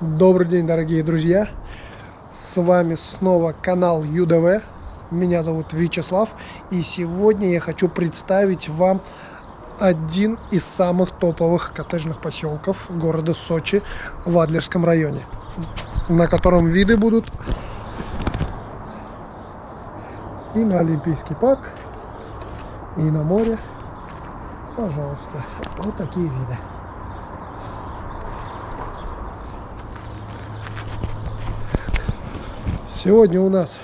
Добрый день, дорогие друзья! С вами снова канал ЮДВ. Меня зовут Вячеслав. И сегодня я хочу представить вам один из самых топовых коттеджных поселков города Сочи в Адлерском районе, на котором виды будут и на Олимпийский парк, и на море. Пожалуйста, вот такие виды. Сегодня у нас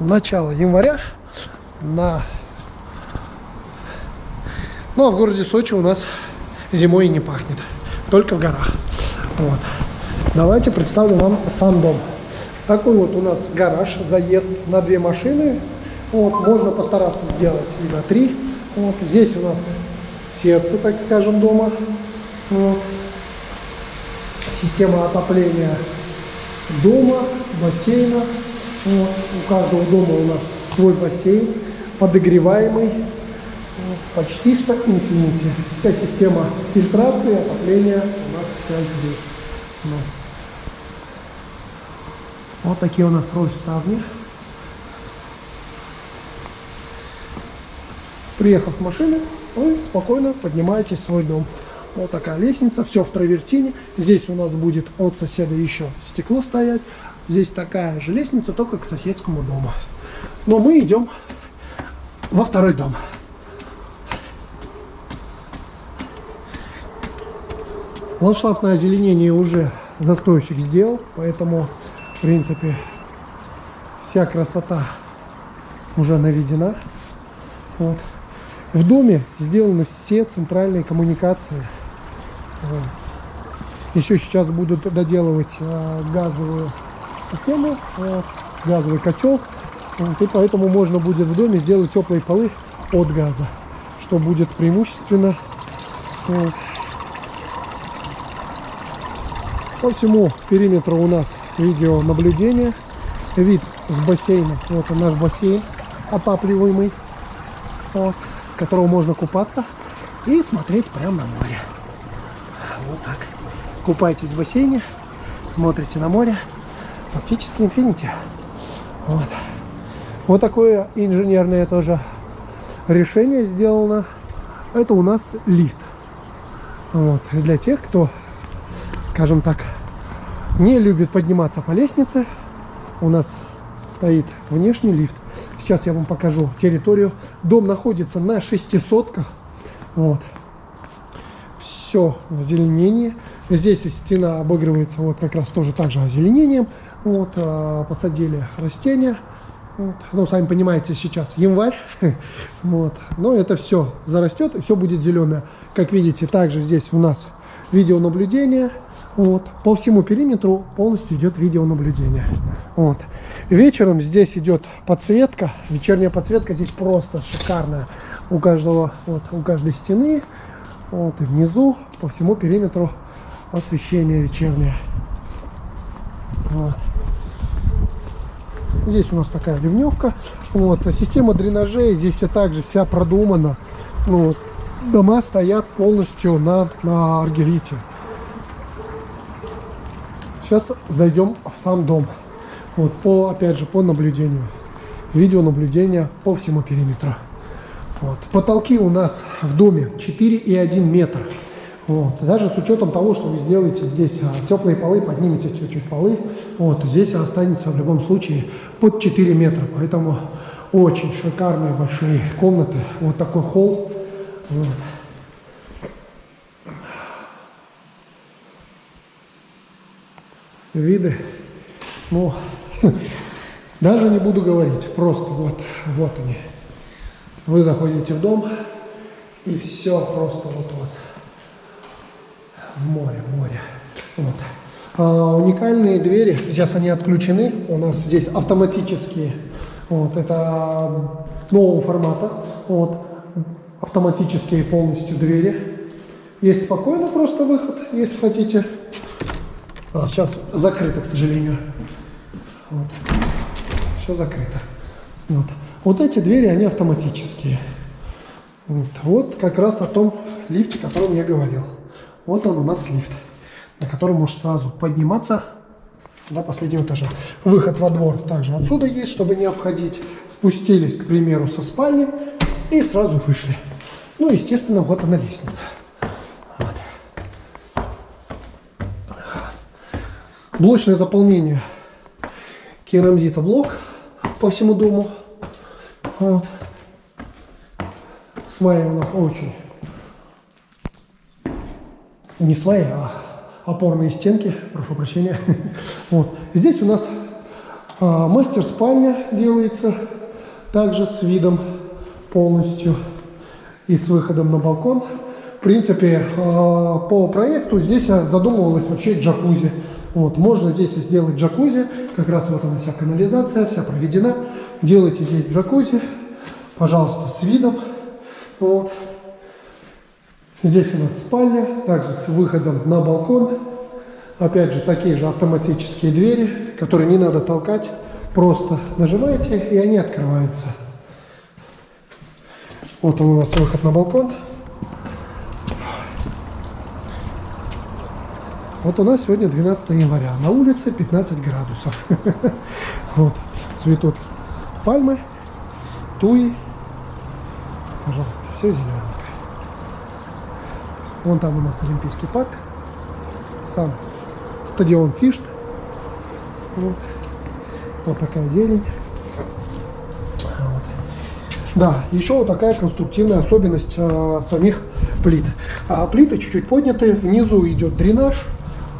начало января. На ну а в городе Сочи у нас зимой и не пахнет только в горах. Вот. Давайте представлю вам сам дом. Такой вот у нас гараж заезд на две машины. Вот можно постараться сделать и на три. Вот здесь у нас сердце так скажем дома. Вот. система отопления дома, бассейна. Вот. У каждого дома у нас свой бассейн, подогреваемый, вот. почти что инфинити. Вся система фильтрации, отопления у нас вся здесь. Вот, вот такие у нас роль ставни. Приехал с машины, вы спокойно поднимаетесь в свой дом. Вот такая лестница, все в травертине. Здесь у нас будет от соседа еще стекло стоять. Здесь такая же лестница, только к соседскому дому. Но мы идем во второй дом. Ландшафтное озеленение уже застройщик сделал, поэтому, в принципе, вся красота уже наведена. Вот. В доме сделаны все центральные коммуникации. Еще сейчас будут доделывать э, газовую систему, вот, газовый котел. Вот, и поэтому можно будет в доме сделать теплые полы от газа, что будет преимущественно. Вот. По всему периметру у нас видеонаблюдение. Вид с бассейна. Вот он наш бассейн отапливаемый, вот, с которого можно купаться и смотреть прямо на море. Вот так. Купаетесь в бассейне, смотрите на море. Фактически инфинити. Вот. Вот такое инженерное тоже решение сделано. Это у нас лифт. Вот. Для тех, кто, скажем так, не любит подниматься по лестнице, у нас стоит внешний лифт. Сейчас я вам покажу территорию. Дом находится на шестисотках. Вот все в. Здесь стена обыгрывается вот как раз тоже так же озеленением. Вот, а, посадили растения. Вот. Ну, сами понимаете, сейчас январь. вот. Но это все зарастет, и все будет зеленое. Как видите, также здесь у нас видеонаблюдение. Вот. По всему периметру полностью идет видеонаблюдение. Вот. Вечером здесь идет подсветка. Вечерняя подсветка здесь просто шикарная. У каждого, вот, у каждой стены вот, и внизу по всему периметру освещение вечернее. Вот. Здесь у нас такая ливневка. Вот. Система дренажей здесь и также вся продумана. Вот. Дома стоят полностью на, на аргелите. Сейчас зайдем в сам дом. Вот, по, опять же, по наблюдению. Видеонаблюдение по всему периметру. Вот. Потолки у нас в доме 4,1 метр. Вот. Даже с учетом того, что вы сделаете здесь а, теплые полы, поднимете чуть-чуть полы, вот, здесь останется в любом случае под 4 метра. Поэтому очень шикарные большие комнаты. Вот такой холл. Вот. Виды. Ну, даже не буду говорить. Просто вот, вот они. Вы заходите в дом, и все просто вот у вас в море, море. Вот. А, уникальные двери, сейчас они отключены, у нас здесь автоматические, вот, это нового формата, вот, автоматические полностью двери. Есть спокойно просто выход, если хотите. А, сейчас закрыто, к сожалению. Вот. Все закрыто. Вот. Вот эти двери, они автоматические. Вот, вот как раз о том лифте, о котором я говорил. Вот он у нас лифт. на который можешь сразу подниматься до последнего этажа. Выход во двор также отсюда есть, чтобы не обходить. Спустились, к примеру, со спальни и сразу вышли. Ну, естественно, вот она лестница. Вот. Блочное заполнение керамзита блок по всему дому. Вот. Сваи у нас очень не свои, а опорные стенки, прошу прощения. Вот. Здесь у нас а, мастер-спальня делается, также с видом полностью и с выходом на балкон. В принципе, а, по проекту здесь задумывалось вообще джакузи. Вот, можно здесь сделать джакузи, как раз вот она вся канализация, вся проведена. Делайте здесь джакузи, пожалуйста, с видом. Вот. Здесь у нас спальня, также с выходом на балкон. Опять же, такие же автоматические двери, которые не надо толкать. Просто нажимаете, и они открываются. Вот он у нас выход на балкон. Вот у нас сегодня 12 января. На улице 15 градусов. Вот. Цветут пальмы, туи. Пожалуйста, все зеленое. Вон там у нас Олимпийский парк. Сам стадион Фишт. Вот, вот такая зелень. Вот. Да, еще вот такая конструктивная особенность а, самих плит. А плиты чуть-чуть подняты, внизу идет дренаж.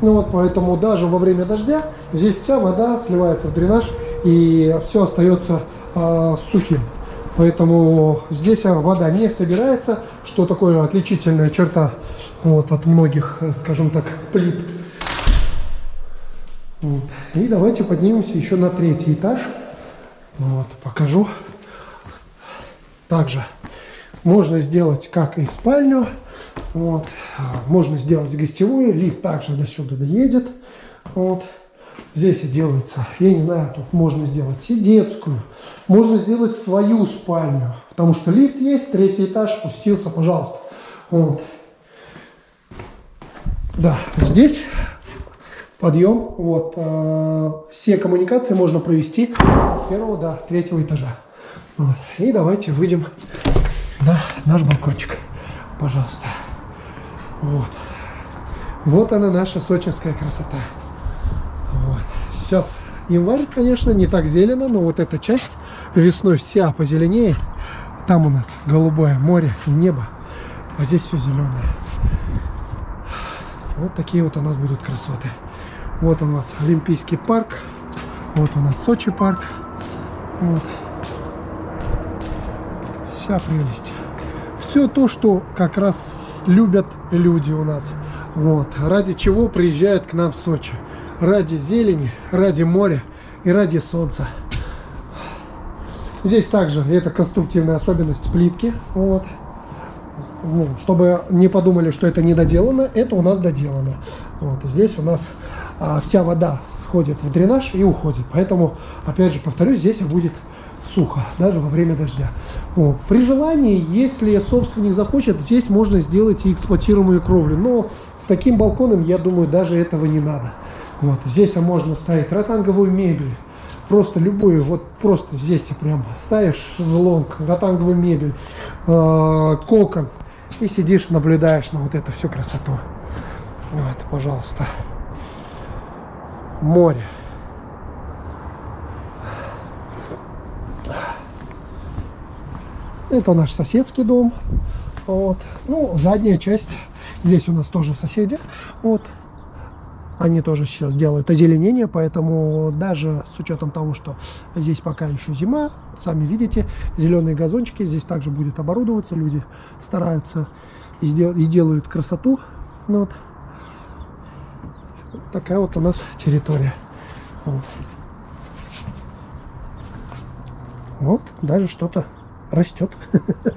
Ну вот, поэтому даже во время дождя здесь вся вода сливается в дренаж и все остается а, сухим. Поэтому здесь вода не собирается, что такое отличительная черта вот, от многих, скажем так, плит. Вот. И давайте поднимемся еще на третий этаж. Вот, покажу. Также можно сделать как и спальню, вот, можно сделать гостевую, лифт также до сюда доедет. Вот. Здесь и делается, я не знаю, тут можно сделать и детскую, можно сделать свою спальню, потому что лифт есть, третий этаж, спустился, пожалуйста. Вот. Да, здесь подъем, вот, э, все коммуникации можно провести от первого до третьего этажа. Вот. И давайте выйдем на наш балкончик, пожалуйста. Вот. Вот она наша сочинская красота. Сейчас январь, конечно, не так зелено, но вот эта часть весной вся позеленеет. Там у нас голубое море и небо, а здесь все зеленое. Вот такие вот у нас будут красоты. Вот у нас Олимпийский парк. Вот у нас Сочи парк. Вот. Вся прелесть. Все то, что как раз любят люди у нас. Вот. Ради чего приезжают к нам в Сочи ради зелени, ради моря и ради солнца. Здесь также это конструктивная особенность плитки. Вот. Ну, чтобы не подумали, что это не доделано, это у нас доделано. Вот. Здесь у нас а, вся вода сходит в дренаж и уходит. Поэтому, опять же, повторюсь, здесь будет сухо, даже во время дождя. Вот. При желании, если собственник захочет, здесь можно сделать и эксплуатируемую кровлю. Но с таким балконом, я думаю, даже этого не надо. Вот. Здесь можно ставить ротанговую мебель. Просто любую, вот просто здесь прям ставишь шезлонг, ротанговую мебель, э, кокон. И сидишь, наблюдаешь на вот эту всю красоту. Вот, пожалуйста. Море. Это наш соседский дом. Вот. Ну, задняя часть. Здесь у нас тоже соседи. Вот. Они тоже сейчас делают озеленение, поэтому даже с учетом того, что здесь пока еще зима, сами видите, зеленые газончики здесь также будет оборудоваться, люди стараются и, и делают красоту. Ну, вот. Такая вот у нас территория. Вот, вот даже что-то растет.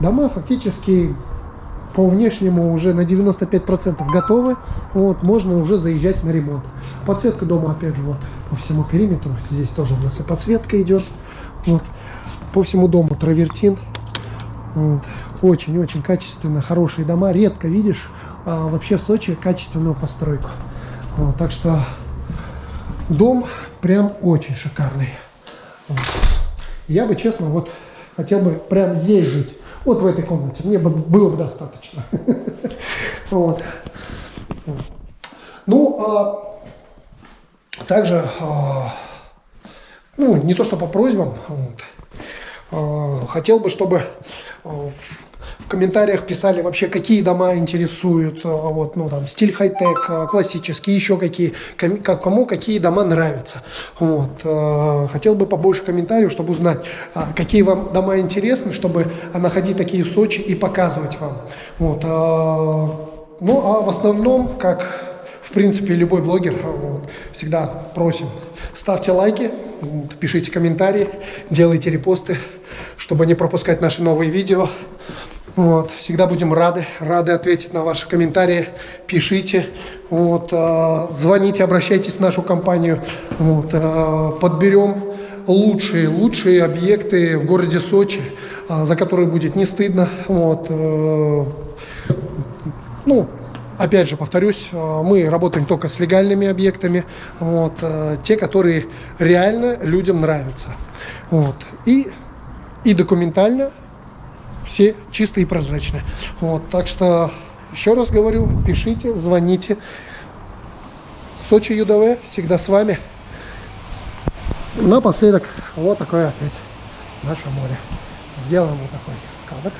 Дома фактически по внешнему уже на 95% готовы. Вот, можно уже заезжать на ремонт. Подсветка дома, опять же, вот по всему периметру. Здесь тоже у нас и подсветка идет. Вот. По всему дому травертин. Вот. Очень-очень качественно, хорошие дома. Редко видишь а, вообще в Сочи качественную постройку. Вот, так что дом прям очень шикарный. Вот. Я бы, честно, вот хотел бы прям здесь жить. Вот в этой комнате. Мне бы было бы достаточно. Ну, а, также, а, ну, не то что по просьбам, а, хотел бы, чтобы в комментариях писали вообще, какие дома интересуют, а, вот, ну, там, стиль хай-тек, а, классический, еще какие, кому какие дома нравятся. Вот. А, хотел бы побольше комментариев, чтобы узнать, какие вам дома интересны, чтобы находить такие в Сочи и показывать вам. Вот. Ну, а в основном, как в принципе, любой блогер, вот, всегда просим, ставьте лайки, пишите комментарии, делайте репосты, чтобы не пропускать наши новые видео. Вот, всегда будем рады, рады ответить на ваши комментарии. Пишите, вот, э, звоните, обращайтесь в нашу компанию. Вот, э, подберем лучшие, лучшие объекты в городе Сочи, э, за которые будет не стыдно. Вот, ну, опять же, повторюсь, мы работаем только с легальными объектами, вот, те, которые реально людям нравятся. Вот, и, и документально все чистые и прозрачные. Вот, так что, еще раз говорю, пишите, звоните. Сочи ЮДВ всегда с вами. Напоследок, вот такое опять наше море. Сделаем вот такой кадр.